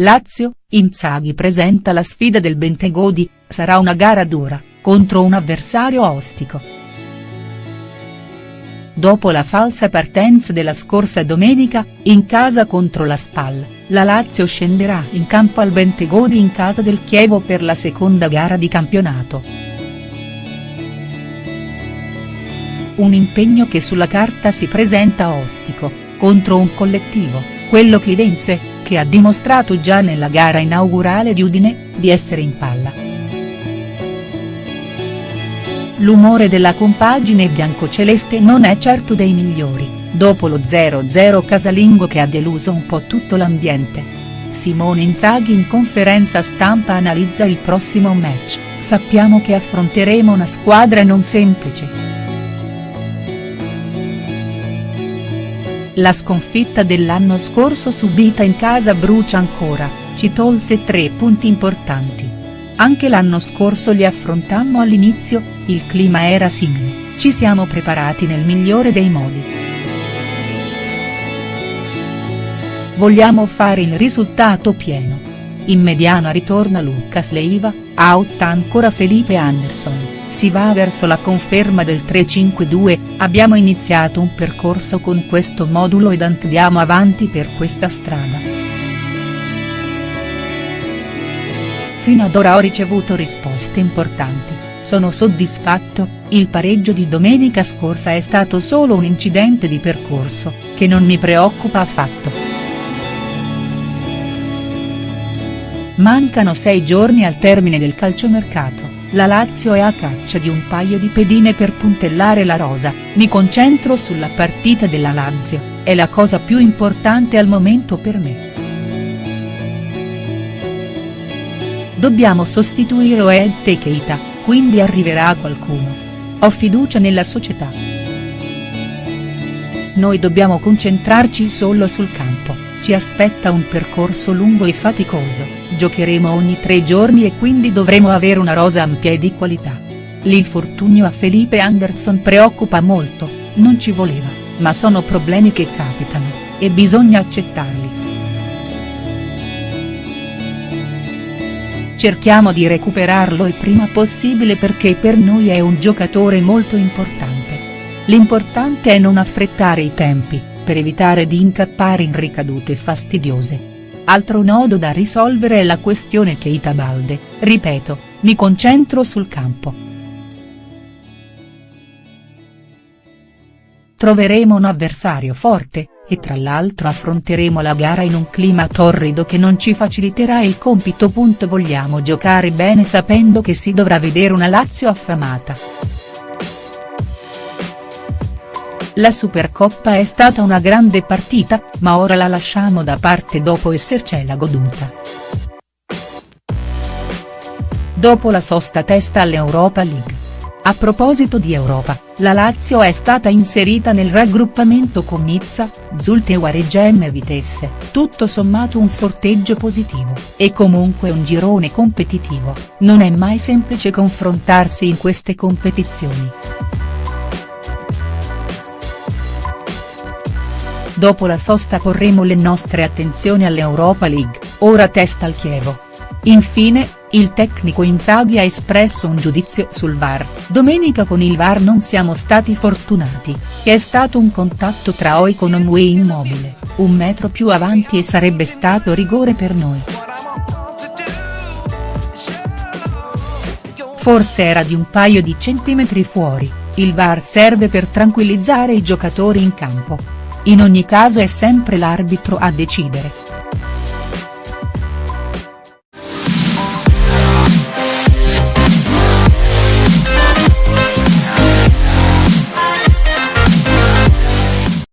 Lazio, Inzaghi presenta la sfida del Bentegodi, sarà una gara dura, contro un avversario ostico. Dopo la falsa partenza della scorsa domenica, in casa contro la Spal, la Lazio scenderà in campo al Bentegodi in casa del Chievo per la seconda gara di campionato. Un impegno che sulla carta si presenta ostico, contro un collettivo, quello clivense, che ha dimostrato già nella gara inaugurale di Udine, di essere in palla. L'umore della compagine biancoceleste non è certo dei migliori, dopo lo 0-0 casalingo che ha deluso un po' tutto l'ambiente. Simone Inzaghi in conferenza stampa analizza il prossimo match, sappiamo che affronteremo una squadra non semplice. La sconfitta dell'anno scorso subita in casa brucia ancora, ci tolse tre punti importanti. Anche l'anno scorso li affrontammo all'inizio, il clima era simile, ci siamo preparati nel migliore dei modi. Vogliamo fare il risultato pieno. In mediana ritorna Lucas Leiva, out ancora Felipe Anderson si va verso la conferma del 3-5-2, abbiamo iniziato un percorso con questo modulo ed andiamo avanti per questa strada. Fino ad ora ho ricevuto risposte importanti, sono soddisfatto, il pareggio di domenica scorsa è stato solo un incidente di percorso, che non mi preoccupa affatto. Mancano sei giorni al termine del calciomercato la Lazio è a caccia di un paio di pedine per puntellare la rosa, mi concentro sulla partita della Lazio, è la cosa più importante al momento per me. Dobbiamo sostituire Oed e Keita, quindi arriverà qualcuno. Ho fiducia nella società. Noi dobbiamo concentrarci solo sul campo, ci aspetta un percorso lungo e faticoso giocheremo ogni tre giorni e quindi dovremo avere una rosa ampia e di qualità. L'infortunio a Felipe Anderson preoccupa molto, non ci voleva, ma sono problemi che capitano, e bisogna accettarli. Cerchiamo di recuperarlo il prima possibile perché per noi è un giocatore molto importante. L'importante è non affrettare i tempi, per evitare di incappare in ricadute fastidiose. Altro nodo da risolvere è la questione Keita Balde, ripeto, mi concentro sul campo. Troveremo un avversario forte, e tra l'altro affronteremo la gara in un clima torrido che non ci faciliterà il compito. Vogliamo giocare bene sapendo che si dovrà vedere una Lazio affamata. La Supercoppa è stata una grande partita, ma ora la lasciamo da parte dopo essercela goduta. Dopo la sosta testa all'Europa League. A proposito di Europa, la Lazio è stata inserita nel raggruppamento con Nizza, Zulte Waregem e Vitesse, tutto sommato un sorteggio positivo, e comunque un girone competitivo, non è mai semplice confrontarsi in queste competizioni. Dopo la sosta porremo le nostre attenzioni all'Europa League, ora testa al Chievo. Infine, il tecnico Inzaghi ha espresso un giudizio sul VAR, domenica con il VAR non siamo stati fortunati, è stato un contatto tra Oicon e immobile, un metro più avanti e sarebbe stato rigore per noi. Forse era di un paio di centimetri fuori, il VAR serve per tranquillizzare i giocatori in campo. In ogni caso è sempre l'arbitro a decidere.